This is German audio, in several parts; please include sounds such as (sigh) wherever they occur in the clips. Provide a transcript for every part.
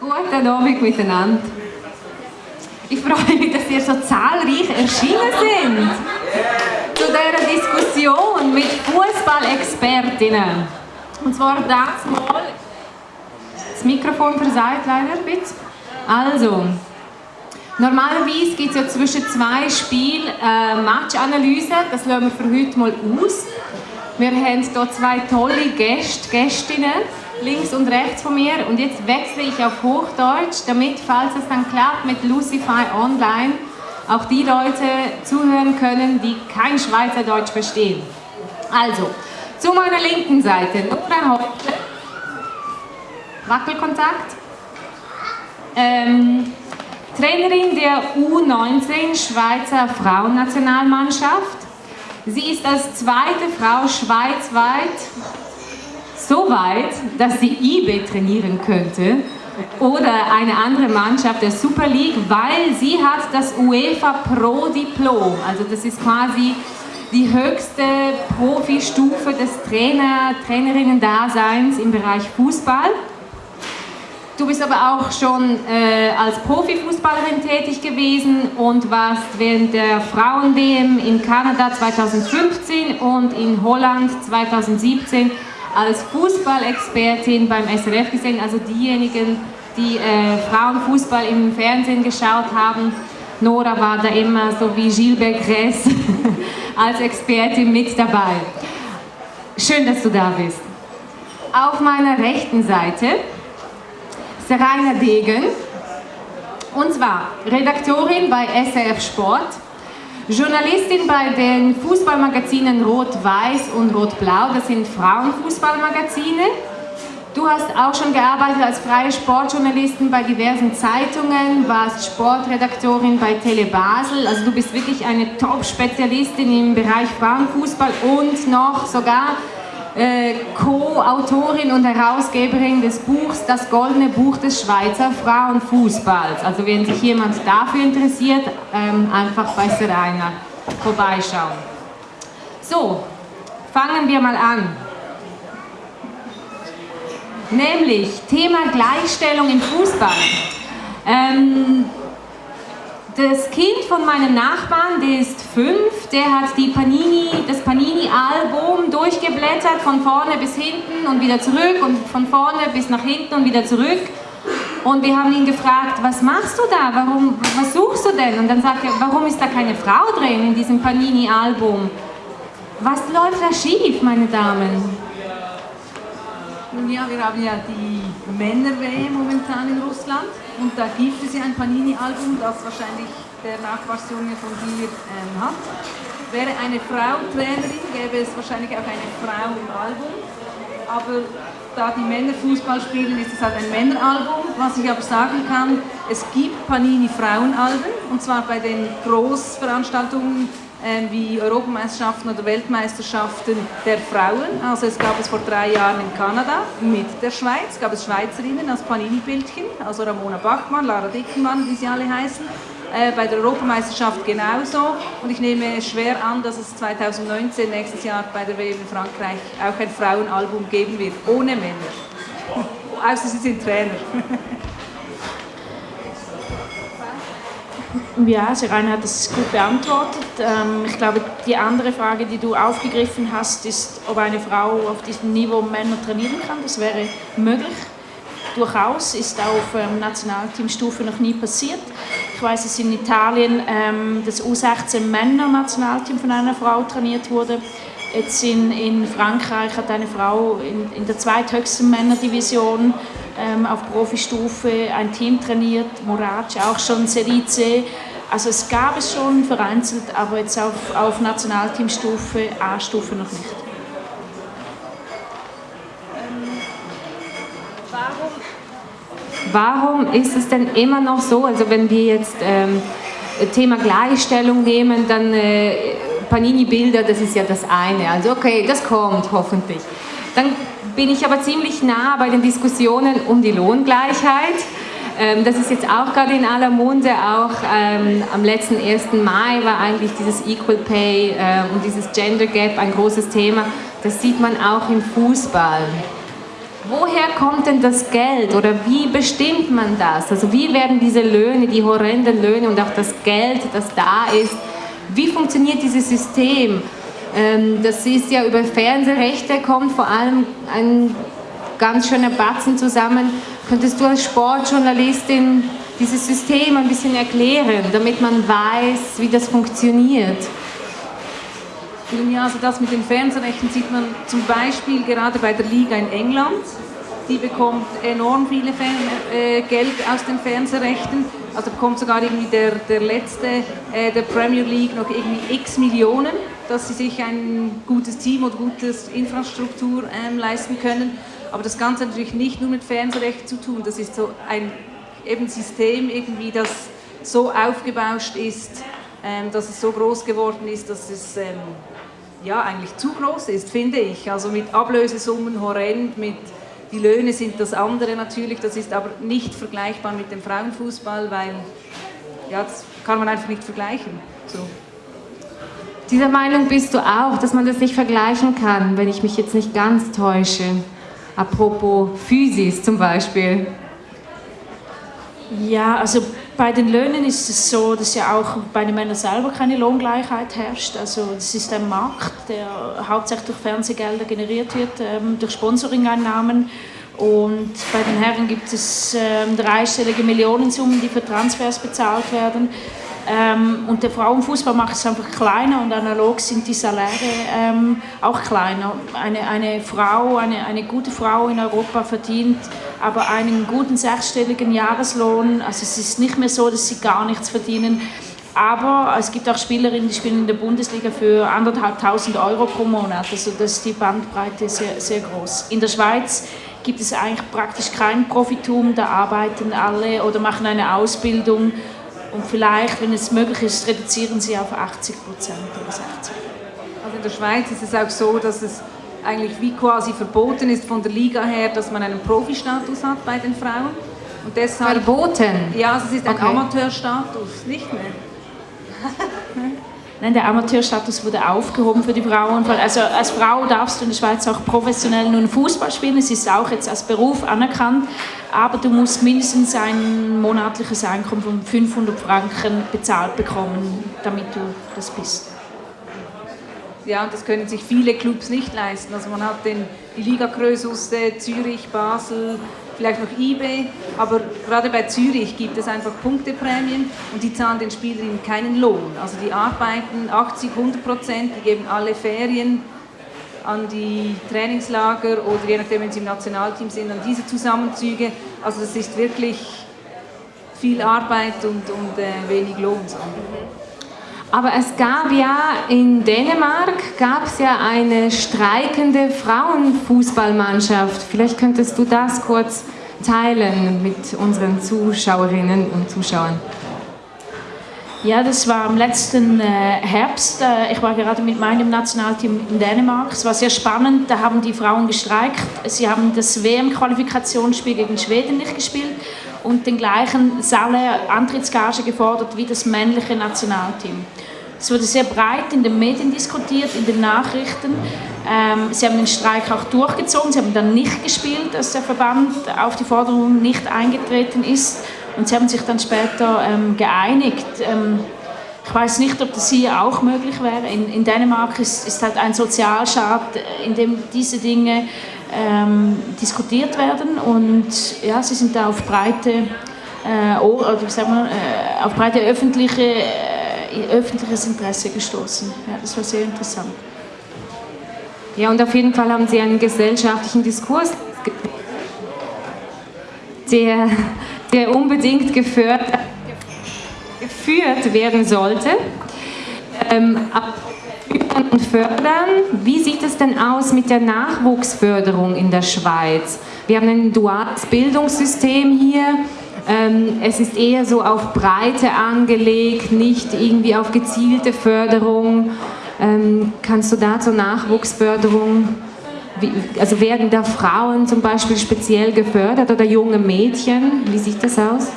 Guten Abend miteinander. Ich freue mich, dass ihr so zahlreich erschienen sind zu dieser Diskussion mit Fußballexpertinnen. Und zwar das mal. Das Mikrofon versagt leider bisschen. Also, normalerweise gibt es ja zwischen zwei Spielen äh, Matchanalyse. Das lassen wir für heute mal aus. Wir haben hier zwei tolle Gäste, Gästinnen links und rechts von mir. Und jetzt wechsle ich auf Hochdeutsch, damit, falls es dann klappt mit Lucify Online, auch die Leute zuhören können, die kein Schweizerdeutsch verstehen. Also, zu meiner linken Seite Nora Hoppe, Wackelkontakt, ähm, Trainerin der U19 Schweizer Frauennationalmannschaft. Sie ist als zweite Frau schweizweit so weit, dass sie IB trainieren könnte oder eine andere Mannschaft der Super League, weil sie hat das UEFA Pro Diplom. Also das ist quasi die höchste Profistufe des Trainer, Trainerinnen-Daseins im Bereich Fußball. Du bist aber auch schon äh, als Profifußballerin tätig gewesen und warst während der Frauen-WM in Kanada 2015 und in Holland 2017 als Fußballexpertin beim SRF gesehen, also diejenigen, die äh, Frauenfußball im Fernsehen geschaut haben. Nora war da immer so wie Gilbert Gress (laughs) als Expertin mit dabei. Schön, dass du da bist. Auf meiner rechten Seite ist Rainer Degen, und zwar Redaktorin bei SRF Sport, Journalistin bei den Fußballmagazinen Rot-Weiß und Rot-Blau, das sind Frauenfußballmagazine. Du hast auch schon gearbeitet als freie Sportjournalistin bei diversen Zeitungen, warst Sportredaktorin bei Tele Basel, also du bist wirklich eine Top-Spezialistin im Bereich Frauenfußball und noch sogar äh, Co-Autorin und Herausgeberin des Buchs Das Goldene Buch des Schweizer Frauenfußballs. Also wenn sich jemand dafür interessiert, ähm, einfach bei Serena vorbeischauen. So, fangen wir mal an. Nämlich Thema Gleichstellung im Fußball. Ähm, das Kind von meinem Nachbarn, der ist fünf, der hat die Panini, das Panini-Album durchgeblättert, von vorne bis hinten und wieder zurück und von vorne bis nach hinten und wieder zurück. Und wir haben ihn gefragt, was machst du da, warum, was suchst du denn? Und dann sagt er, warum ist da keine Frau drin in diesem Panini-Album? Was läuft da schief, meine Damen? Nun ja, wir haben ja die Männer-WM momentan in Russland und da gibt es ja ein Panini-Album, das wahrscheinlich der Nachbarsjunge von dir ähm, hat. Wäre eine Frau Trainerin, gäbe es wahrscheinlich auch eine Frau im Album. Aber da die Männer Fußball spielen, ist es halt ein Männeralbum. Was ich aber sagen kann, es gibt Panini Frauenalben und zwar bei den Großveranstaltungen wie Europameisterschaften oder Weltmeisterschaften der Frauen. Also es gab es vor drei Jahren in Kanada mit der Schweiz, gab es Schweizerinnen als Panini-Bildchen, also Ramona Bachmann, Lara Dickenmann, wie sie alle heißen. Äh, bei der Europameisterschaft genauso. Und ich nehme schwer an, dass es 2019, nächstes Jahr bei der WM in Frankreich, auch ein Frauenalbum geben wird, ohne Männer. Außer sie sind Trainer. (laughs) Ja, Rainer hat das gut beantwortet. Ähm, ich glaube, die andere Frage, die du aufgegriffen hast, ist, ob eine Frau auf diesem Niveau Männer trainieren kann. Das wäre möglich. Durchaus ist auf ähm, Nationalteamstufe noch nie passiert. Ich weiß, dass in Italien ähm, das U16 Männer-Nationalteam von einer Frau trainiert wurde. Jetzt in, in Frankreich hat eine Frau in, in der zweithöchsten Männerdivision ähm, auf Profistufe ein Team trainiert, Morac auch schon Serie C. Also es gab es schon vereinzelt, aber jetzt auf, auf Nationalteamstufe, A-Stufe noch nicht. Warum ist es denn immer noch so, also wenn wir jetzt ähm, Thema Gleichstellung nehmen, dann äh, Panini-Bilder, das ist ja das eine. Also okay, das kommt hoffentlich. Dann bin ich aber ziemlich nah bei den Diskussionen um die Lohngleichheit. Ähm, das ist jetzt auch gerade in aller Munde, auch ähm, am letzten 1. Mai war eigentlich dieses Equal Pay äh, und dieses Gender Gap ein großes Thema. Das sieht man auch im Fußball. Woher kommt denn das Geld oder wie bestimmt man das? Also wie werden diese Löhne, die horrenden Löhne und auch das Geld, das da ist, wie funktioniert dieses System? Ähm, das ist ja über Fernsehrechte, kommt vor allem ein ganz schöner Batzen zusammen. Könntest du als Sportjournalistin dieses System ein bisschen erklären, damit man weiß, wie das funktioniert? Ja, also das mit den Fernsehrechten sieht man zum Beispiel gerade bei der Liga in England. Die bekommt enorm viele Fer äh, Geld aus den Fernsehrechten. Also bekommt sogar irgendwie der, der letzte äh, der Premier League noch irgendwie x Millionen, dass sie sich ein gutes Team oder gute Infrastruktur ähm, leisten können. Aber das Ganze hat natürlich nicht nur mit Fernsehrechten zu tun. Das ist so ein eben System irgendwie, das so aufgebauscht ist, ähm, dass es so groß geworden ist, dass es ähm, ja, eigentlich zu groß ist, finde ich. Also mit Ablösesummen horrend, mit die Löhne sind das andere natürlich, das ist aber nicht vergleichbar mit dem Frauenfußball, weil ja, das kann man einfach nicht vergleichen. So. Dieser Meinung bist du auch, dass man das nicht vergleichen kann, wenn ich mich jetzt nicht ganz täusche. Apropos Physis zum Beispiel. Ja, also bei den Löhnen ist es so, dass ja auch bei den Männern selber keine Lohngleichheit herrscht. Also es ist ein Markt, der hauptsächlich durch Fernsehgelder generiert wird, ähm, durch Sponsoring-Einnahmen. Und bei den Herren gibt es ähm, dreistellige Millionensummen, die für Transfers bezahlt werden. Ähm, und der Frauenfußball macht es einfach kleiner und analog sind die Saläre ähm, auch kleiner. Eine, eine Frau, eine, eine gute Frau in Europa verdient aber einen guten sechsstelligen Jahreslohn. Also es ist nicht mehr so, dass sie gar nichts verdienen. Aber es gibt auch Spielerinnen, die spielen in der Bundesliga für anderthalbtausend Euro pro Monat. Also das ist die Bandbreite sehr, sehr groß. In der Schweiz gibt es eigentlich praktisch kein Profitum. Da arbeiten alle oder machen eine Ausbildung und vielleicht, wenn es möglich ist, reduzieren sie auf 80 Prozent oder 60. Also in der Schweiz ist es auch so, dass es eigentlich wie quasi verboten ist von der Liga her, dass man einen Profistatus hat bei den Frauen. Und deshalb, verboten? Ja, es ist ein okay. Amateurstatus, nicht mehr. (laughs) Nein, der Amateurstatus wurde aufgehoben für die Frauen. Also als Frau darfst du in der Schweiz auch professionell nun Fußball spielen. Es ist auch jetzt als Beruf anerkannt, aber du musst mindestens ein monatliches Einkommen von 500 Franken bezahlt bekommen, damit du das bist. Ja, und das können sich viele Clubs nicht leisten. Also man hat den, die Liga Krösusse, Zürich, Basel, vielleicht noch IB, aber gerade bei Zürich gibt es einfach Punkteprämien und die zahlen den Spielerinnen keinen Lohn. Also die arbeiten 80, 100 Prozent, die geben alle Ferien an die Trainingslager oder je nachdem, wenn sie im Nationalteam sind, an diese Zusammenzüge. Also das ist wirklich viel Arbeit und, und äh, wenig Lohn. Aber es gab ja in Dänemark gab es ja eine streikende Frauenfußballmannschaft. Vielleicht könntest du das kurz teilen mit unseren Zuschauerinnen und Zuschauern. Ja, das war am letzten äh, Herbst. Äh, ich war gerade mit meinem Nationalteam in Dänemark. Es war sehr spannend. Da haben die Frauen gestreikt. Sie haben das WM-Qualifikationsspiel gegen Schweden nicht gespielt und den gleichen Saale-Antrittsgage gefordert wie das männliche Nationalteam. Es wurde sehr breit in den Medien diskutiert, in den Nachrichten. Ähm, sie haben den Streik auch durchgezogen. Sie haben dann nicht gespielt, als der Verband auf die Forderung nicht eingetreten ist. Und sie haben sich dann später ähm, geeinigt. Ähm, ich weiß nicht, ob das hier auch möglich wäre. In, in Dänemark ist, ist halt ein Sozialstaat, in dem diese Dinge ähm, diskutiert werden und ja, sie sind da auf breite, äh, oder sagt man, äh, auf breite öffentliche, äh, öffentliches Interesse gestoßen. Ja, das war sehr interessant. Ja, und auf jeden Fall haben Sie einen gesellschaftlichen Diskurs, der, der unbedingt geführt, geführt werden sollte. Ähm, und fördern. Wie sieht es denn aus mit der Nachwuchsförderung in der Schweiz? Wir haben ein duales Bildungssystem hier. Ähm, es ist eher so auf Breite angelegt, nicht irgendwie auf gezielte Förderung. Ähm, kannst du da zur Nachwuchsförderung, also werden da Frauen zum Beispiel speziell gefördert oder junge Mädchen? Wie sieht das aus?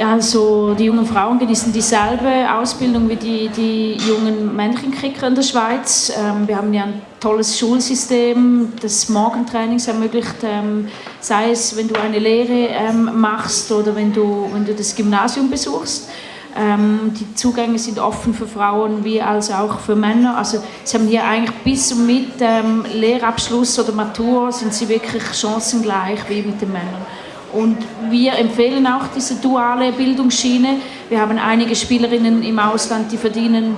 Also die jungen Frauen genießen dieselbe Ausbildung wie die, die jungen männlichen Kicker in der Schweiz. Ähm, wir haben ja ein tolles Schulsystem, das Morgentrainings ermöglicht, ähm, sei es, wenn du eine Lehre ähm, machst oder wenn du, wenn du das Gymnasium besuchst. Ähm, die Zugänge sind offen für Frauen wie als auch für Männer. Also sie haben hier eigentlich bis und mit ähm, Lehrabschluss oder Matur sind sie wirklich chancengleich wie mit den Männern. Und wir empfehlen auch diese duale Bildungsschiene. Wir haben einige Spielerinnen im Ausland, die verdienen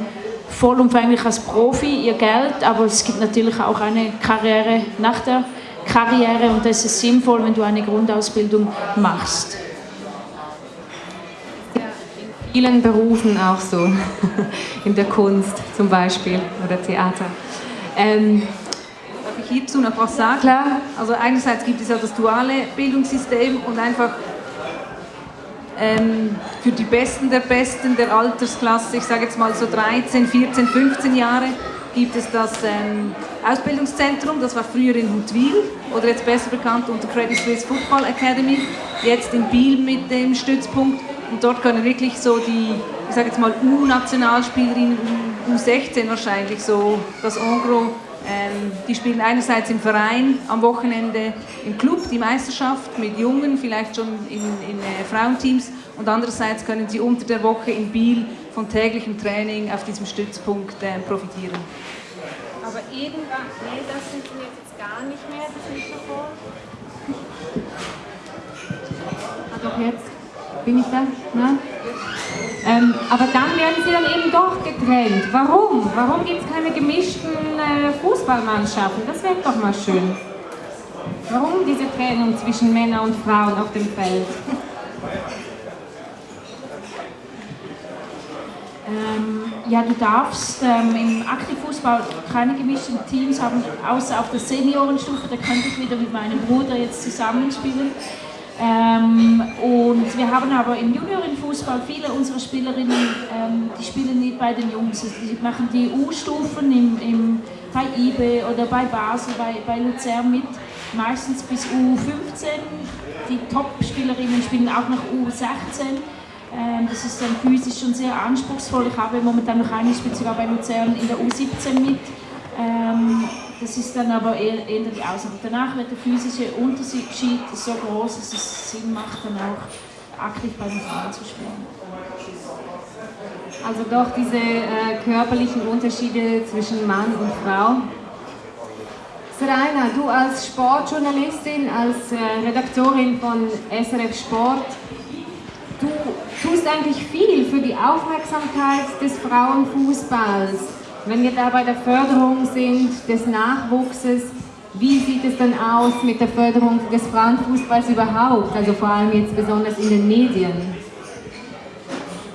vollumfänglich als Profi ihr Geld, aber es gibt natürlich auch eine Karriere nach der Karriere und das ist sinnvoll, wenn du eine Grundausbildung machst. in vielen Berufen auch so, (laughs) in der Kunst zum Beispiel oder Theater. Ähm, hierzu noch was sagen? Klar. Also einerseits gibt es ja das duale Bildungssystem und einfach ähm, für die Besten der Besten der Altersklasse, ich sage jetzt mal so 13, 14, 15 Jahre, gibt es das ähm, Ausbildungszentrum, das war früher in Huttwil oder jetzt besser bekannt unter Credit Suisse Football Academy, jetzt in Biel mit dem Stützpunkt und dort können wirklich so die, ich sage jetzt mal U-Nationalspielerinnen, U16 wahrscheinlich, so das Engros ähm, die spielen einerseits im Verein, am Wochenende im Club die Meisterschaft mit Jungen, vielleicht schon in, in äh, Frauenteams und andererseits können sie unter der Woche in Biel von täglichem Training auf diesem Stützpunkt äh, profitieren. Aber irgendwann, nee, das funktioniert jetzt gar nicht mehr, das Mikrofon. Ah, doch jetzt bin ich da? Na? Ähm, aber dann werden sie dann eben doch getrennt. Warum? Warum gibt es keine gemischten äh, Fußballmannschaften? Das wäre doch mal schön. Warum diese Trennung zwischen Männern und Frauen auf dem Feld? (laughs) Ähm, ja, du darfst ähm, im Aktivfußball keine gemischten Teams haben, außer auf der Seniorenstufe. Da könnte ich wieder mit meinem Bruder jetzt zusammenspielen. Ähm, und wir haben aber im Juniorenfußball viele unserer Spielerinnen, ähm, die spielen nicht bei den Jungs, also die machen die U-Stufen im, im, bei IBE oder bei Basel, bei, bei Luzern mit, meistens bis U15. Die Top-Spielerinnen spielen auch noch U16. Ähm, das ist dann physisch schon sehr anspruchsvoll. Ich habe momentan noch eine, spielt sogar bei Luzern in der U17 mit. Das ist dann aber eher, eher die Ausnahme. Danach wird der physische Unterschied so groß, dass es Sinn macht, dann auch aktiv bei den Frauen zu spielen. Also doch diese äh, körperlichen Unterschiede zwischen Mann und Frau. Seraina, du als Sportjournalistin, als äh, Redaktorin von SRF Sport, du tust eigentlich viel für die Aufmerksamkeit des Frauenfußballs. Wenn wir da bei der Förderung sind des Nachwuchses, wie sieht es dann aus mit der Förderung des Frauenfußballs überhaupt, also vor allem jetzt besonders in den Medien?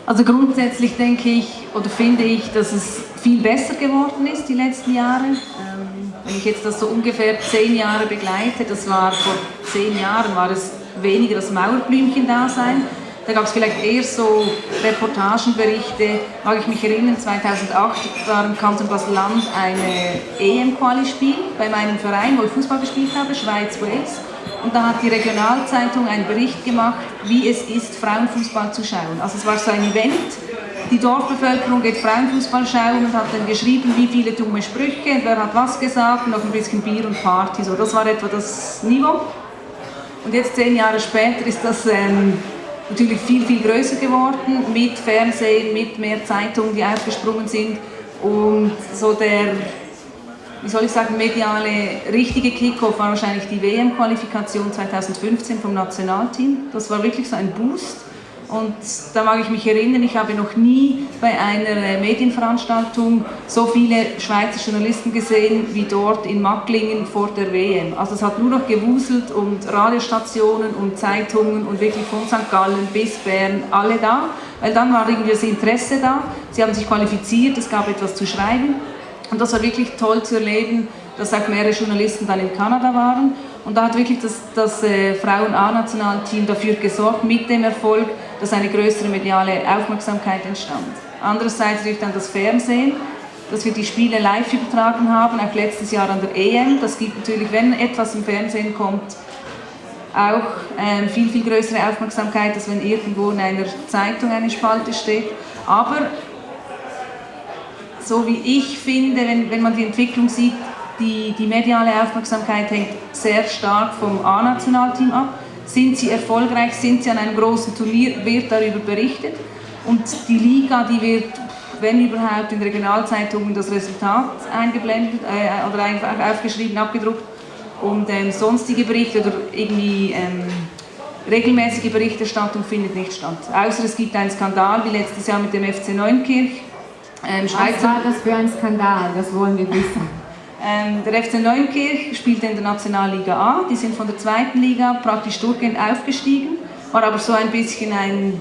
Also grundsätzlich denke ich oder finde ich, dass es viel besser geworden ist die letzten Jahre. Ähm, wenn ich jetzt das so ungefähr zehn Jahre begleite, das war vor zehn Jahren, war es weniger das Mauerblümchen-Dasein. Da gab es vielleicht eher so Reportagenberichte, mag ich mich erinnern, 2008 war im Kanton Basel-Land eine EM-Quali-Spiel bei meinem Verein, wo ich Fußball gespielt habe, Schweiz-Wales. Und da hat die Regionalzeitung einen Bericht gemacht, wie es ist, Frauenfußball zu schauen. Also es war so ein Event, die Dorfbevölkerung geht Frauenfußball schauen und hat dann geschrieben, wie viele dumme Sprüche, wer hat was gesagt, noch ein bisschen Bier und Party. So, das war etwa das Niveau. Und jetzt zehn Jahre später ist das ähm, natürlich viel, viel größer geworden, mit Fernsehen, mit mehr Zeitungen, die aufgesprungen sind. Und so der, wie soll ich sagen, mediale richtige Kickoff war wahrscheinlich die WM-Qualifikation 2015 vom Nationalteam. Das war wirklich so ein Boost. Und da mag ich mich erinnern, ich habe noch nie bei einer Medienveranstaltung so viele Schweizer Journalisten gesehen wie dort in Macklingen vor der WM. Also es hat nur noch gewuselt und Radiostationen und Zeitungen und wirklich von St. Gallen bis Bern alle da, weil dann war irgendwie das Interesse da. Sie haben sich qualifiziert, es gab etwas zu schreiben und das war wirklich toll zu erleben, dass auch mehrere Journalisten dann in Kanada waren. Und da hat wirklich das, das äh, Frauen-A-Nationalteam dafür gesorgt, mit dem Erfolg, dass eine größere mediale Aufmerksamkeit entstand. Andererseits natürlich dann das Fernsehen, dass wir die Spiele live übertragen haben, auch letztes Jahr an der EM. Das gibt natürlich, wenn etwas im Fernsehen kommt, auch ähm, viel, viel größere Aufmerksamkeit, als wenn irgendwo in einer Zeitung eine Spalte steht. Aber so wie ich finde, wenn, wenn man die Entwicklung sieht, die, die mediale Aufmerksamkeit hängt sehr stark vom A-Nationalteam ab. Sind sie erfolgreich, sind sie an einem großen Turnier, wird darüber berichtet. Und die Liga, die wird, wenn überhaupt, in Regionalzeitungen das Resultat eingeblendet äh, oder einfach aufgeschrieben, abgedruckt. Und ähm, sonstige Berichte oder irgendwie ähm, regelmäßige Berichterstattung findet nicht statt. Außer es gibt einen Skandal, wie letztes Jahr mit dem FC Neunkirch. Ähm, Was war das für ein Skandal? Das wollen wir wissen. Ähm, der FC Neunkirch spielte in der Nationalliga A, die sind von der zweiten Liga praktisch durchgehend aufgestiegen, war aber so ein bisschen ein,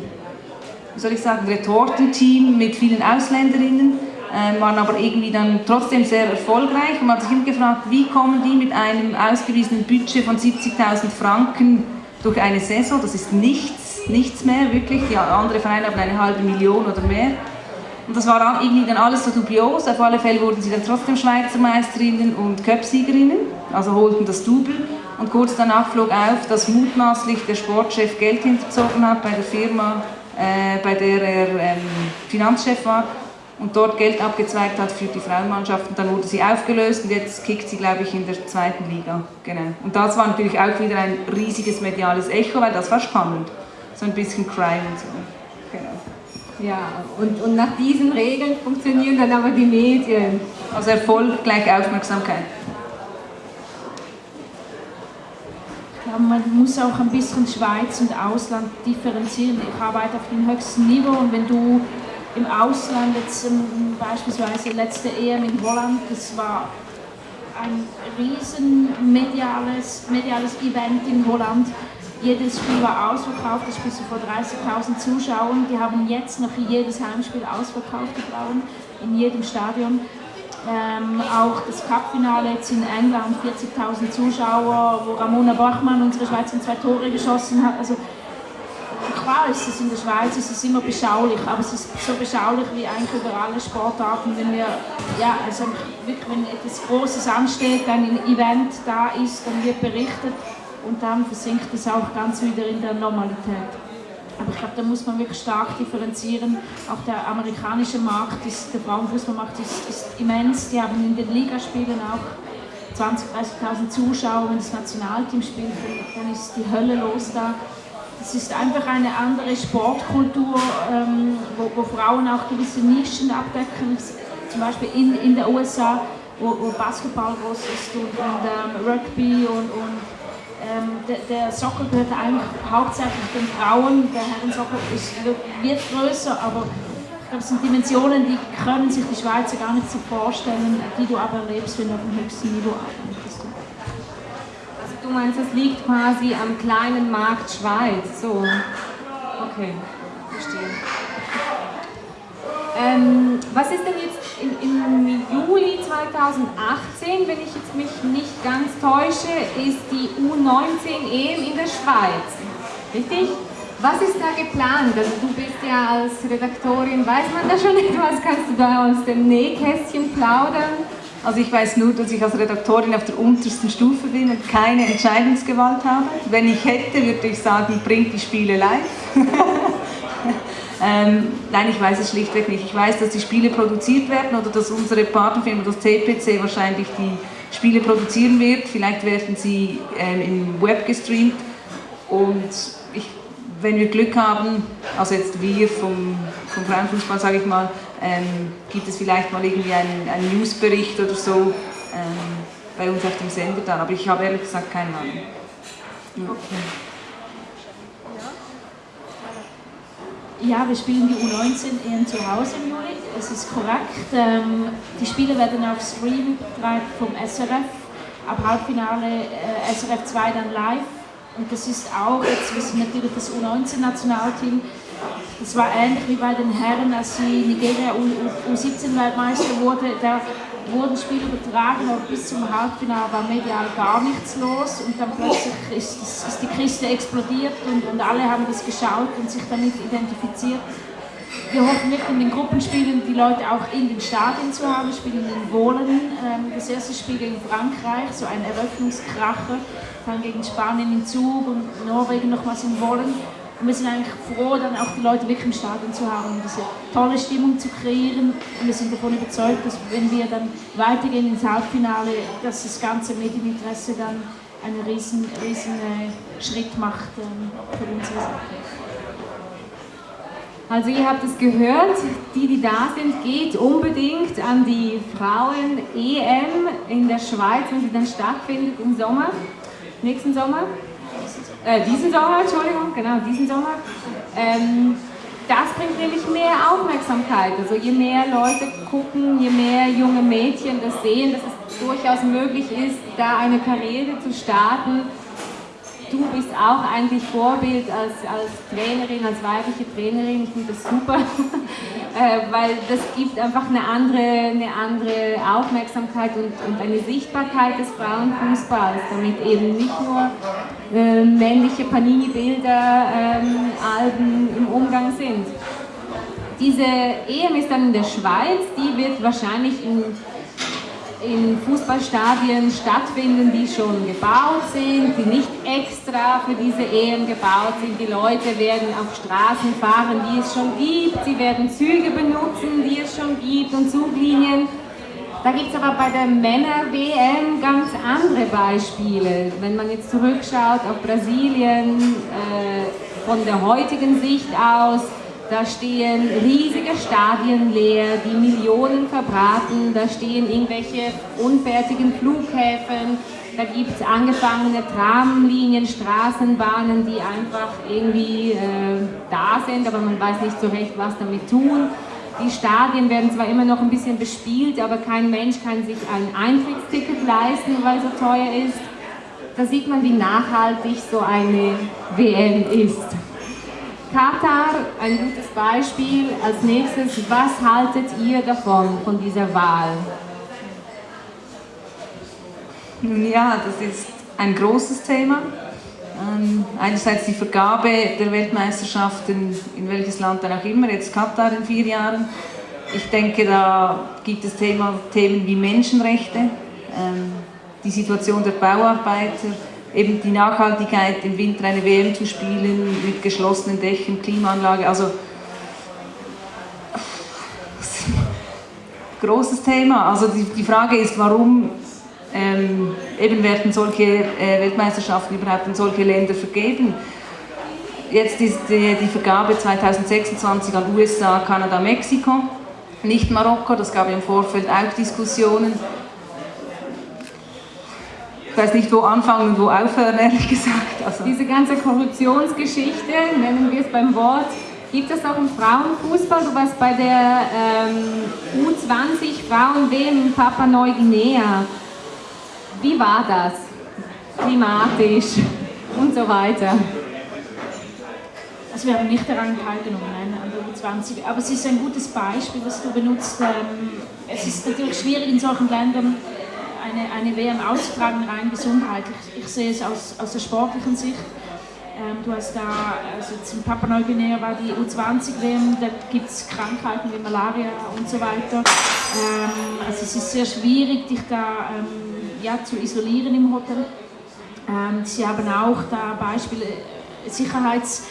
wie soll ich sagen, Retortenteam mit vielen Ausländerinnen, äh, waren aber irgendwie dann trotzdem sehr erfolgreich. Und man hat sich immer gefragt, wie kommen die mit einem ausgewiesenen Budget von 70.000 Franken durch eine Saison, das ist nichts, nichts mehr wirklich, die anderen Vereine haben eine halbe Million oder mehr. Und das war irgendwie dann alles so dubios. Auf alle Fälle wurden sie dann trotzdem Schweizer Meisterinnen und Cup-Siegerinnen, also holten das Double. Und kurz danach flog auf, dass mutmaßlich der Sportchef Geld hinterzogen hat bei der Firma, äh, bei der er ähm, Finanzchef war und dort Geld abgezweigt hat für die Frauenmannschaft. Und dann wurde sie aufgelöst und jetzt kickt sie, glaube ich, in der zweiten Liga. Genau. Und das war natürlich auch wieder ein riesiges mediales Echo, weil das war spannend. So ein bisschen Crime und so. Ja, und, und nach diesen Regeln funktionieren dann aber die Medien. Also Erfolg gleich Aufmerksamkeit. Ich glaube, man muss auch ein bisschen Schweiz und Ausland differenzieren. Ich arbeite auf dem höchsten Niveau und wenn du im Ausland jetzt um, beispielsweise letzte EM in Holland, das war ein riesen mediales, mediales Event in Holland jedes Spiel war ausverkauft, das Spiel vor 30.000 Zuschauern. Die haben jetzt noch jedes Heimspiel ausverkauft, die Frauen, in jedem Stadion. Ähm, auch das Cupfinale jetzt in England, 40.000 Zuschauer, wo Ramona Bachmann, unsere Schweizerin, zwei Tore geschossen hat. Also, klar ist es in der Schweiz ist es immer beschaulich, aber es ist so beschaulich wie eigentlich über alle Sportarten, wenn wir, ja, also wirklich, wenn etwas Großes ansteht, ein Event da ist, dann wird berichtet und dann versinkt es auch ganz wieder in der Normalität. Aber ich glaube, da muss man wirklich stark differenzieren. Auch der amerikanische Markt, ist, der Frauenfußballmarkt ist, ist immens. Die haben in den Ligaspielen auch 20.000, 30.000 Zuschauer. Wenn das Nationalteam spielt, dann ist die Hölle los da. Es ist einfach eine andere Sportkultur, ähm, wo, wo, Frauen auch gewisse Nischen abdecken. Zum Beispiel in, in den USA, wo, wo Basketball groß ist und, und ähm, Rugby und, und ähm, der, der, Soccer gehört eigentlich hauptsächlich den Frauen, der Herrensoccer ist, wird größer, aber ich glaube, es sind Dimensionen, die können sich die Schweizer gar nicht so vorstellen, die du aber erlebst, wenn du auf dem höchsten Niveau arbeitest. Also du meinst, es liegt quasi am kleinen Markt Schweiz, so? Okay, verstehe. Ähm, was ist denn jetzt im, im, Juli 2018, wenn ich jetzt mich nicht ganz täusche, ist die U19 EM in der Schweiz. Richtig? Was ist da geplant? Also du bist ja als Redaktorin, weiß man da schon (laughs) etwas? Kannst du da aus dem Nähkästchen plaudern? Also ich weiß nur, dass ich als Redaktorin auf der untersten Stufe bin und keine Entscheidungsgewalt habe. Wenn ich hätte, würde ich sagen, bringt die Spiele live. (laughs) Ähm, nein, ich weiß es schlichtweg nicht. Ich weiß, dass die Spiele produziert werden oder dass unsere Partnerfirma, das TPC, wahrscheinlich die Spiele produzieren wird. Vielleicht werden sie ähm, im Web gestreamt und ich, wenn wir Glück haben, also jetzt wir vom, vom Frauenfußball, sage ich mal, ähm, gibt es vielleicht mal irgendwie einen, einen Newsbericht oder so ähm, bei uns auf dem Sender dann. Aber ich habe ehrlich gesagt keine Ahnung. Okay. Ja, wir spielen die U19 eher zu Hause im Juli, es ist korrekt. Ähm, die Spiele werden auf Stream vom SRF, ab Halbfinale äh, SRF 2 dann live. Und das ist auch, jetzt wissen natürlich das U19-Nationalteam, das war ähnlich wie bei den Herren, als sie Nigeria U17-Weltmeister wurde. Da wurden Spiele übertragen, aber bis zum Halbfinale war medial gar nichts los und dann plötzlich ist, ist die Kiste explodiert und, und alle haben das geschaut und sich damit identifiziert. wir hoffen wirklich in den Gruppenspielen die Leute auch in den Stadien zu haben. Spielen in Wohlen ähm, das erste Spiel gegen Frankreich, so ein Eröffnungskracher, dann gegen Spanien in Zug und Norwegen nochmals in Wohlen. Und wir sind eigentlich froh, dann auch die Leute wirklich im Stadion zu haben, um diese tolle Stimmung zu kreieren. Und wir sind davon überzeugt, dass wenn wir dann weitergehen ins Halbfinale, dass das ganze Medieninteresse dann einen riesen, riesen äh, Schritt macht ähm, für Sache. Also ihr habt es gehört, die, die da sind, geht unbedingt an die Frauen-EM in der Schweiz, wenn sie dann stattfindet im Sommer, nächsten Sommer. Äh, diesen Sommer, Entschuldigung, genau, diesen Sommer. Ähm, das bringt nämlich mehr Aufmerksamkeit. Also je mehr Leute gucken, je mehr junge Mädchen das sehen, dass es durchaus möglich ist, da eine Karriere zu starten, du bist auch eigentlich Vorbild als, als Trainerin, als weibliche Trainerin. Ich finde das super, (laughs) äh, weil das gibt einfach eine andere, eine andere Aufmerksamkeit und, und eine Sichtbarkeit des Frauenfußballs, damit eben nicht nur äh, männliche Panini-Bilder, ähm, Alben im Umgang sind. Diese EM ist dann in der Schweiz, die wird wahrscheinlich in in Fußballstadien stattfinden, die schon gebaut sind, die nicht extra für diese EM gebaut sind. Die Leute werden auf Straßen fahren, die es schon gibt. Sie werden Züge benutzen, die es schon gibt und Zuglinien. Da gibt es aber bei der Männer-WM ganz andere Beispiele. Wenn man jetzt zurückschaut auf Brasilien, äh, von der heutigen Sicht aus, da stehen riesige Stadien leer, die Millionen verbraten, da stehen irgendwelche unfertigen Flughäfen, da gibt es angefangene Tramlinien, Straßenbahnen, die einfach irgendwie äh, da sind, aber man weiß nicht so recht, was damit tun. Die Stadien werden zwar immer noch ein bisschen bespielt, aber kein Mensch kann sich ein Eintrittsticket leisten, weil es so teuer ist. Da sieht man, wie nachhaltig so eine WM ist. Katar, ein gutes Beispiel. Als nächstes, was haltet ihr davon, von dieser Wahl? Nun ja, das ist ein großes Thema. Ähm, einerseits die Vergabe der Weltmeisterschaften, in welches Land dann auch immer, jetzt Katar in vier Jahren. Ich denke, da gibt es Thema, Themen wie Menschenrechte, ähm, die Situation der Bauarbeiter, eben die Nachhaltigkeit, im Winter eine WM zu spielen mit geschlossenen Dächern, Klimaanlage, also (laughs) großes Thema. Also die, die Frage ist, warum ähm, eben werden solche äh, Weltmeisterschaften überhaupt in solche Länder vergeben. Jetzt ist die, die Vergabe 2026 an USA, Kanada, Mexiko, nicht Marokko, das gab im Vorfeld auch Diskussionen weiß nicht, wo anfangen und wo aufhören, ehrlich gesagt. Also. Diese ganze Korruptionsgeschichte, nennen wir es beim Wort, gibt es auch im Frauenfußball. Du warst bei der ähm, U20 Frauen-WM in Papua Neuguinea. Wie war das? Klimatisch und so weiter. Also wir haben nicht daran teilgenommen, nein, an der U20. Aber es ist ein gutes Beispiel, was du benutzt. Ähm, es ist natürlich schwierig in solchen Ländern eine, eine WM auszutragen, rein gesundheitlich. Ich sehe es aus, aus der sportlichen Sicht. Ähm, du hast da, also zum Papua Neuguinea war die U20-WM, da gibt es Krankheiten wie Malaria und so weiter. Ähm, also es ist sehr schwierig, dich da ähm, ja, zu isolieren im Hotel. Ähm, sie haben auch da Beispiele, Sicherheits-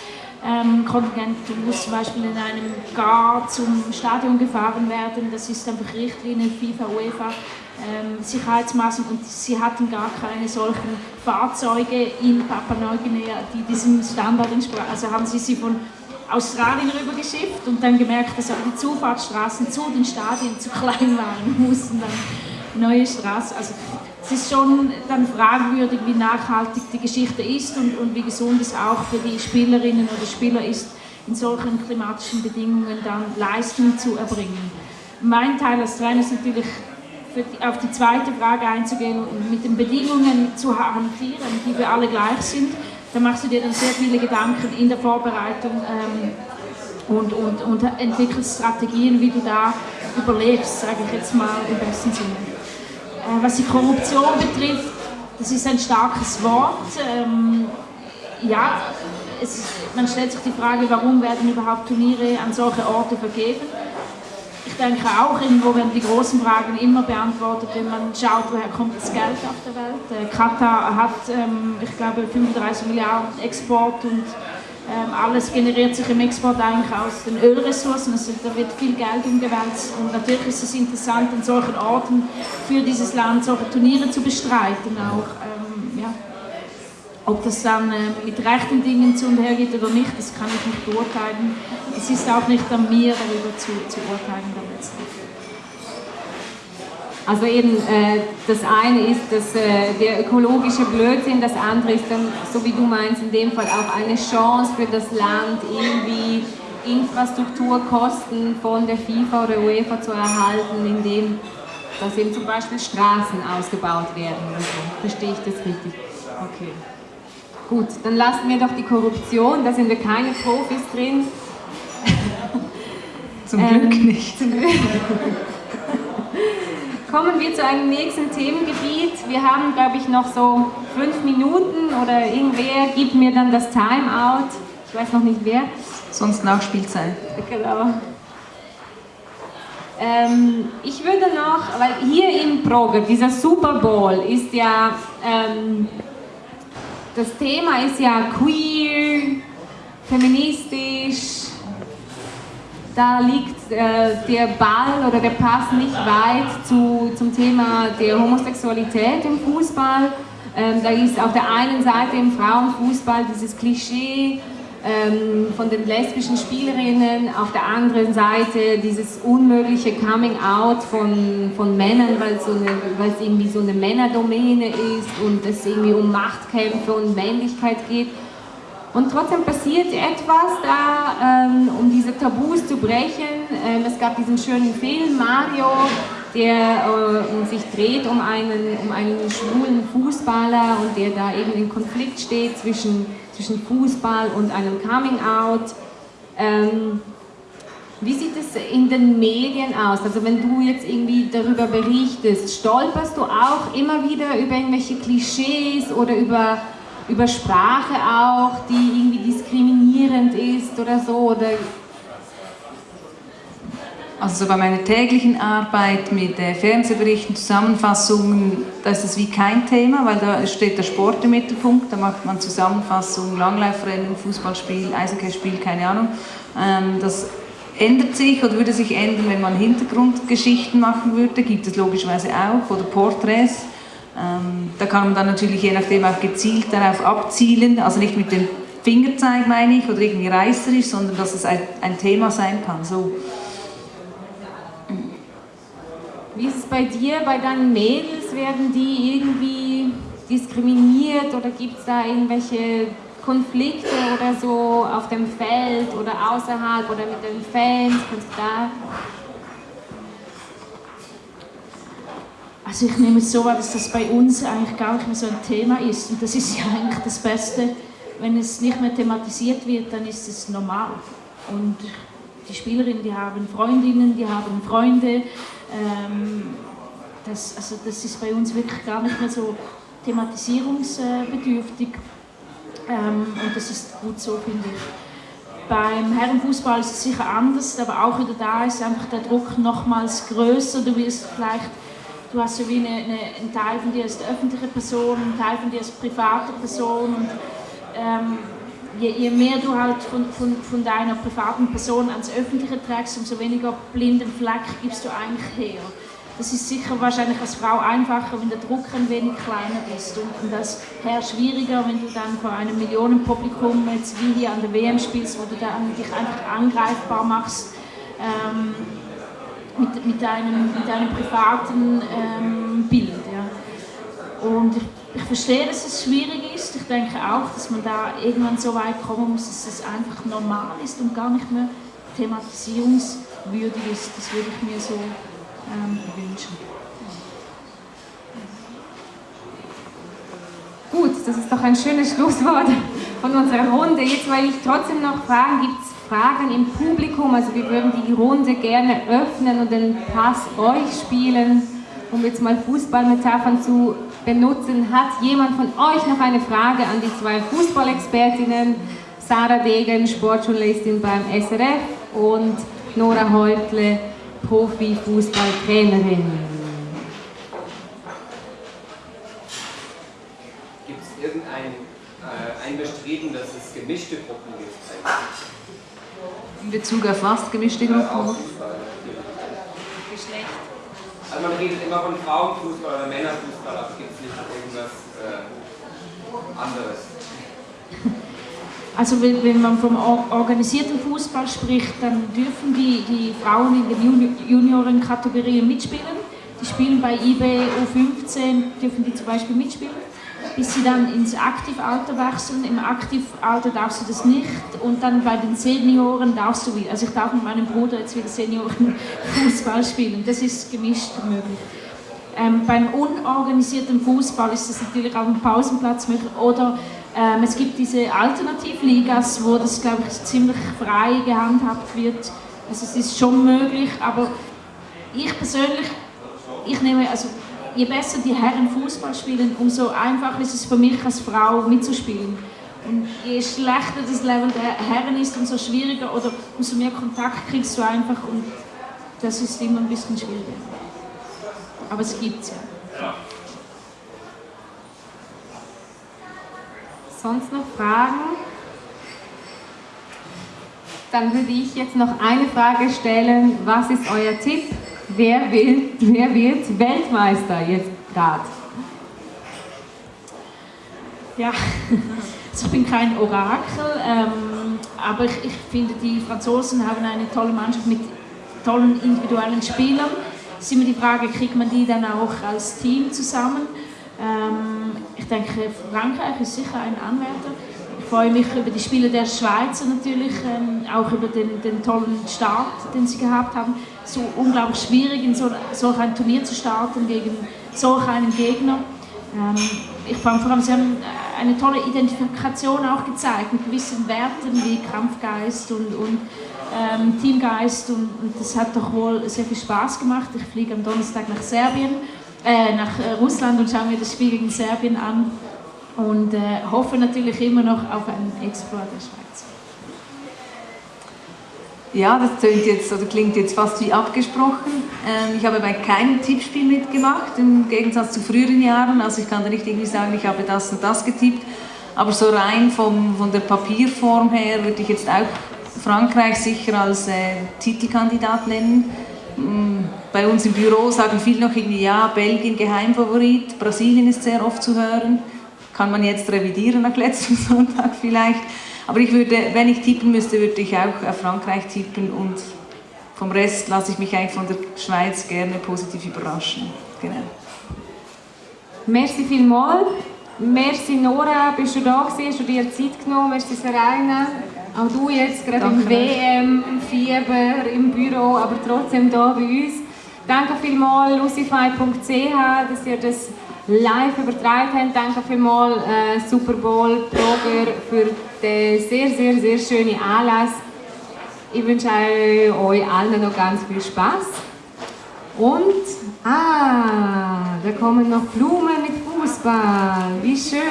ähm, du musst zum Beispiel in einem Gar zum Stadion gefahren werden, das ist einfach Richtlinie FIFA, UEFA, ähm, Sicherheitsmaßnahmen und sie hatten gar keine solchen Fahrzeuge in Papua Neuguinea, die diesem Standard entsprachen. Also haben sie sie von Australien rübergeschifft und dann gemerkt, dass aber die Zufahrtsstraßen zu den Stadien zu klein waren, (laughs) mussten dann neue Straßen. Also es ist schon dann fragwürdig, wie nachhaltig die Geschichte ist und, und wie gesund es auch für die Spielerinnen oder Spieler ist, in solchen klimatischen Bedingungen dann Leistung zu erbringen. Mein Teil als Trainer ist natürlich die, auf die zweite Frage einzugehen und mit den Bedingungen zu hantieren, die für alle gleich sind. Da machst du dir dann sehr viele Gedanken in der Vorbereitung ähm, und, und, und entwickelst Strategien, wie du da überlebst, sage ich jetzt mal im besten Sinne. Äh, was die Korruption betrifft, das ist ein starkes Wort. Ähm, ja, es, man stellt sich die Frage, warum werden überhaupt Turniere an solche Orte vergeben? Ich denke auch, irgendwo werden die großen Fragen immer beantwortet, wenn man schaut, woher kommt das Geld auf der Welt. Äh, Katar hat, ähm, ich glaube, 35 Milliarden Export und ähm, alles generiert sich im Export eigentlich aus den Ölressourcen, also da wird viel Geld umgewälzt und natürlich ist es interessant, an solchen Orten für dieses Land solche Turniere zu bestreiten auch. Ähm. Ob das dann äh, mit rechten Dingen zu und her geht oder nicht, das kann ich nicht beurteilen. Es ist auch nicht an mir, darüber zu, zu urteilen. Also eben, äh, das eine ist das, äh, der ökologische Blödsinn, das andere ist dann, so wie du meinst, in dem Fall auch eine Chance für das Land, irgendwie Infrastrukturkosten von der FIFA oder UEFA zu erhalten, indem dass eben zum Beispiel Straßen ausgebaut werden. Verstehe ich das richtig? Okay. Gut, dann lassen wir doch die Korruption, da sind wir keine Profis drin. Zum Glück ähm, nicht. Zum Glück. Kommen wir zu einem nächsten Themengebiet. Wir haben, glaube ich, noch so fünf Minuten oder irgendwer gibt mir dann das Timeout. Ich weiß noch nicht wer. Sonst Nachspielzeit. Genau. Ähm, ich würde noch, weil hier im Proger, dieser Super Bowl ist ja, ähm, das Thema ist ja queer, feministisch, da liegt äh, der Ball oder der Pass nicht weit zu, zum Thema der Homosexualität im Fußball. Ähm, da ist auf der einen Seite im Frauenfußball dieses Klischee ähm, von den lesbischen Spielerinnen, auf der anderen Seite dieses unmögliche Coming-out von, von Männern, weil so es irgendwie so eine Männerdomäne ist und es irgendwie um Machtkämpfe und Männlichkeit geht. Und trotzdem passiert etwas da, ähm, um diese Tabus zu brechen. Ähm, es gab diesen schönen Film Mario, der äh, sich dreht um einen, um einen schwulen Fußballer und der da eben in Konflikt steht zwischen, zwischen Fußball und einem Coming-out. Ähm, wie sieht es in den Medien aus? Also wenn du jetzt irgendwie darüber berichtest, stolperst du auch immer wieder über irgendwelche Klischees oder über über Sprache auch, die irgendwie diskriminierend ist oder so? Oder also so bei meiner täglichen Arbeit mit äh, Fernsehberichten, Zusammenfassungen, da ist es wie kein Thema, weil da steht der Sport im Mittelpunkt, da macht man Zusammenfassungen, Langlaufrennen, Fußballspiel, Eishockeyspiel, keine Ahnung. Ähm, das ändert sich oder würde sich ändern, wenn man Hintergrundgeschichten machen würde, gibt es logischerweise auch, oder Porträts. Ähm, da kann man dann natürlich je nachdem auch gezielt darauf abzielen, also nicht mit dem Fingerzeig meine ich oder irgendwie reißerisch, sondern dass es ein, ein Thema sein kann. So. Wie ist bei dir, bei deinen Mädels? Werden die irgendwie diskriminiert oder gibt es da irgendwelche Konflikte oder so auf dem Feld oder außerhalb oder mit den Fans? Kannst du da Also ich nehme es so wahr, dass das bei uns eigentlich gar nicht mehr so ein Thema ist. Und das ist ja eigentlich das Beste. Wenn es nicht mehr thematisiert wird, dann ist es normal. Und die Spielerinnen, die haben Freundinnen, die haben Freunde. Ähm, das, also das ist bei uns wirklich gar nicht mehr so thematisierungsbedürftig. Ähm, und das ist gut so, finde ich. Beim Herrenfußball ist es sicher anders, aber auch wieder da ist einfach der Druck nochmals größer. Du wirst vielleicht du hast so wie eine, eine, einen Teil von dir als öffentliche Person, einen Teil von dir als private Person und ähm, je, je, mehr du halt von, von, von deiner privaten Person ans Öffentliche trägst, umso weniger blinden Fleck gibst du eigentlich her. Das ist sicher wahrscheinlich als Frau einfacher, wenn der Druck ein wenig kleiner ist und, und das Herr schwieriger, wenn du dann vor einem Millionenpublikum jetzt wie hier an der WM spielst, wo du dann dich einfach angreifbar machst. Ähm, mit, mit, einem, mit einem privaten ähm, Bild. Ja. Und ich, ich, verstehe, dass es schwierig ist. Ich denke auch, dass man da irgendwann so weit kommen muss, dass es einfach normal ist und gar nicht mehr thematisierungswürdig ist. Das würde ich mir so ähm, wünschen. Gut, das ist doch ein schönes Schlusswort von unserer Runde. Jetzt, weil ich trotzdem noch fragen, gibt es Fragen im Publikum. Also wir würden die Runde gerne öffnen und den Pass euch spielen, um jetzt mal Fußballmetaphern zu benutzen. Hat jemand von euch noch eine Frage an die zwei Fußballexpertinnen? Sarah Degen, Sportjournalistin beim SRF und Nora Häutle, Profi-Fußballtrainerin. Gibt es irgendein äh, ein Bestreben, dass es gemischte Gruppen gibt? In Bezug auf was gemischte Gruppen? Äh, Geschlecht. Also man redet immer von Frauenfußball oder Männerfußball, aber gibt es nicht irgendwas äh, anderes? Also wenn, man vom organisierten Fußball spricht, dann dürfen die, die Frauen in den Juniorenkategorien mitspielen. Die spielen bei IB U15, dürfen die zum Beispiel mitspielen, bis sie dann ins Aktivalter wechseln. Im Aktivalter darfst du das nicht und dann bei den Senioren darfst du wieder. Also ich darf mit meinem Bruder jetzt wieder Seniorenfußball spielen. Das ist gemischt möglich. Ähm, beim unorganisierten Fußball ist das natürlich auf dem Pausenplatz möglich oder ähm, es gibt diese Alternativligas, wo das, glaube ich, ziemlich frei gehandhabt wird. Also es ist schon möglich, aber ich persönlich, ich nehme, also je besser die Herren Fußball spielen, umso einfacher ist es für mich als Frau mitzuspielen. Und je schlechter das Level der Herren ist, umso schwieriger oder umso mehr Kontakt kriegst du einfach und das ist immer ein bisschen schwieriger. Aber es gibt es ja. Sonst noch Fragen? Dann würde ich jetzt noch eine Frage stellen. Was ist euer Tipp? Wer, will, wer wird Weltmeister jetzt gerade? Ja, (laughs) also ich bin kein Orakel, ähm, aber ich, ich finde, die Franzosen haben eine tolle Mannschaft mit tollen individuellen Spielern. Es ist immer die Frage, kriegt man die dann auch als Team zusammen? Ähm, ich denke, Frankreich ist sicher ein Anwärter. Ich freue mich über die Spiele der Schweizer natürlich, ähm, auch über den, den, tollen Start, den sie gehabt haben. So unglaublich schwierig, in so, solch ein Turnier zu starten gegen solch einen Gegner. Ähm, ich fand vor allem, sie haben eine tolle Identifikation auch gezeigt mit gewissen Werten wie Kampfgeist und, und ähm, Teamgeist und, und, das hat doch wohl sehr viel Spaß gemacht. Ich fliege am Donnerstag nach Serbien äh, nach äh, Russland und schauen mir das Spiel gegen Serbien an und äh, hoffe natürlich immer noch auf einen Exploit der Schweiz. Ja, das klingt jetzt, oder klingt jetzt fast wie abgesprochen. Ähm, ich habe bei keinem Tippspiel mitgemacht, im Gegensatz zu früheren Jahren. Also ich kann da nicht irgendwie sagen, ich habe das und das getippt. Aber so rein vom, von der Papierform her würde ich jetzt auch Frankreich sicher als äh, Titelkandidat nennen. Mm, bei uns im Büro sagen viele noch irgendwie, ja, Belgien Geheimfavorit, Brasilien ist sehr oft zu hören. Kann man jetzt revidieren nach letztem (laughs) Sonntag vielleicht. Aber ich würde, wenn ich tippen müsste, würde ich auch auf Frankreich tippen und vom Rest lasse ich mich eigentlich von der Schweiz gerne positiv überraschen. Genau. Merci vielmals. Merci Nora, bist du da gewesen? Hast du dir Zeit genommen? Merci Serena. Auch du jetzt gerade im WM-Fieber im Büro, aber trotzdem da bei uns. Danke vielmals lucify.ch, dass ihr das live übertragen habt. Danke vielmals äh, Super Bowl Blogger für den sehr, sehr, sehr schönen Anlass. Ich wünsche euch allen noch ganz viel Spaß. Und, ah, da kommen noch Blumen mit Fußball. Wie schön.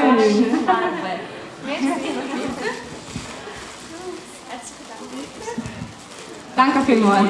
Danke vielmals.